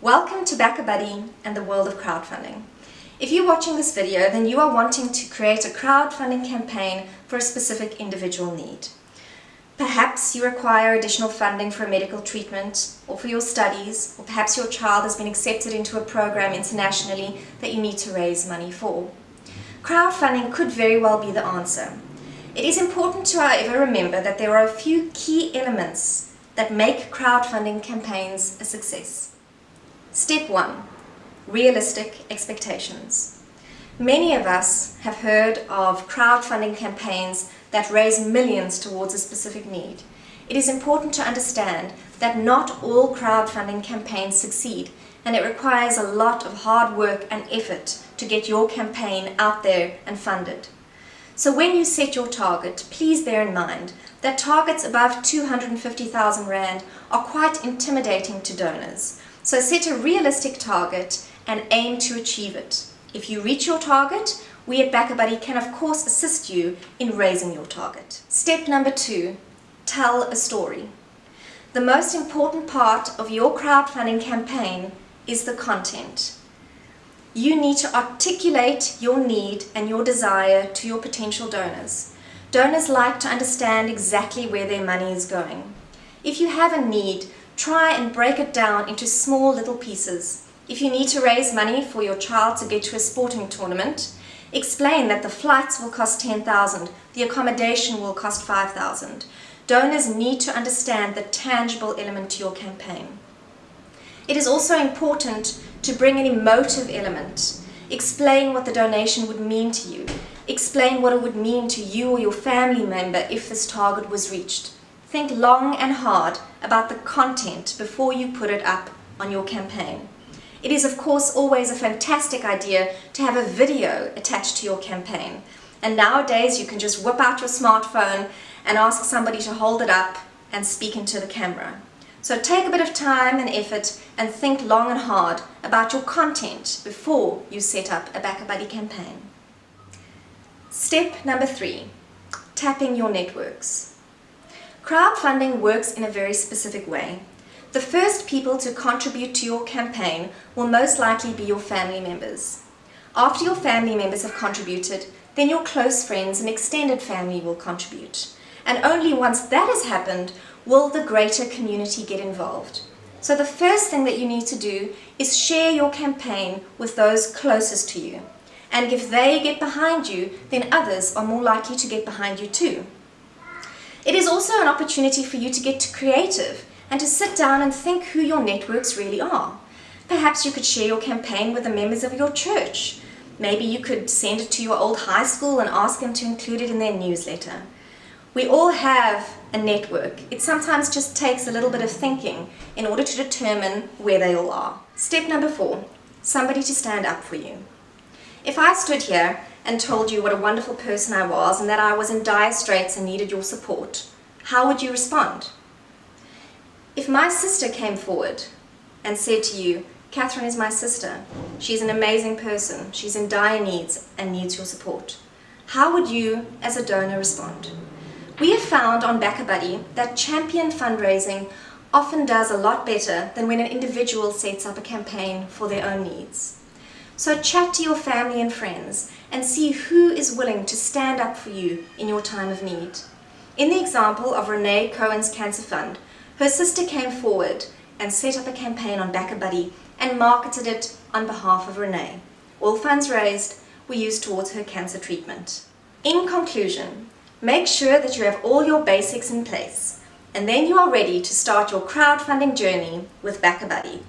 Welcome to BackaBuddy and the world of crowdfunding. If you're watching this video, then you are wanting to create a crowdfunding campaign for a specific individual need. Perhaps you require additional funding for a medical treatment or for your studies, or perhaps your child has been accepted into a program internationally that you need to raise money for. Crowdfunding could very well be the answer. It is important to however remember that there are a few key elements that make crowdfunding campaigns a success. Step 1. Realistic expectations. Many of us have heard of crowdfunding campaigns that raise millions towards a specific need. It is important to understand that not all crowdfunding campaigns succeed and it requires a lot of hard work and effort to get your campaign out there and funded. So when you set your target, please bear in mind that targets above 250,000 Rand are quite intimidating to donors. So set a realistic target and aim to achieve it. If you reach your target, we at BackaBuddy can of course assist you in raising your target. Step number two, tell a story. The most important part of your crowdfunding campaign is the content. You need to articulate your need and your desire to your potential donors. Donors like to understand exactly where their money is going. If you have a need, try and break it down into small little pieces. If you need to raise money for your child to get to a sporting tournament, Explain that the flights will cost 10,000, the accommodation will cost 5,000. Donors need to understand the tangible element to your campaign. It is also important to bring an emotive element. Explain what the donation would mean to you. Explain what it would mean to you or your family member if this target was reached. Think long and hard about the content before you put it up on your campaign. It is of course always a fantastic idea to have a video attached to your campaign. And nowadays you can just whip out your smartphone and ask somebody to hold it up and speak into the camera. So take a bit of time and effort and think long and hard about your content before you set up a BackaBuddy campaign. Step number three, tapping your networks. Crowdfunding works in a very specific way. The first people to contribute to your campaign will most likely be your family members. After your family members have contributed, then your close friends and extended family will contribute. And only once that has happened will the greater community get involved. So the first thing that you need to do is share your campaign with those closest to you. And if they get behind you, then others are more likely to get behind you too. It is also an opportunity for you to get creative and to sit down and think who your networks really are. Perhaps you could share your campaign with the members of your church. Maybe you could send it to your old high school and ask them to include it in their newsletter. We all have a network. It sometimes just takes a little bit of thinking in order to determine where they all are. Step number four, somebody to stand up for you. If I stood here and told you what a wonderful person I was and that I was in dire straits and needed your support, how would you respond? If my sister came forward and said to you, Catherine is my sister, she's an amazing person, she's in dire needs and needs your support, how would you, as a donor, respond? We have found on BackaBuddy that champion fundraising often does a lot better than when an individual sets up a campaign for their own needs. So chat to your family and friends and see who is willing to stand up for you in your time of need. In the example of Renee Cohen's Cancer Fund, her sister came forward and set up a campaign on BackaBuddy and marketed it on behalf of Renee. All funds raised were used towards her cancer treatment. In conclusion, make sure that you have all your basics in place and then you are ready to start your crowdfunding journey with BackaBuddy.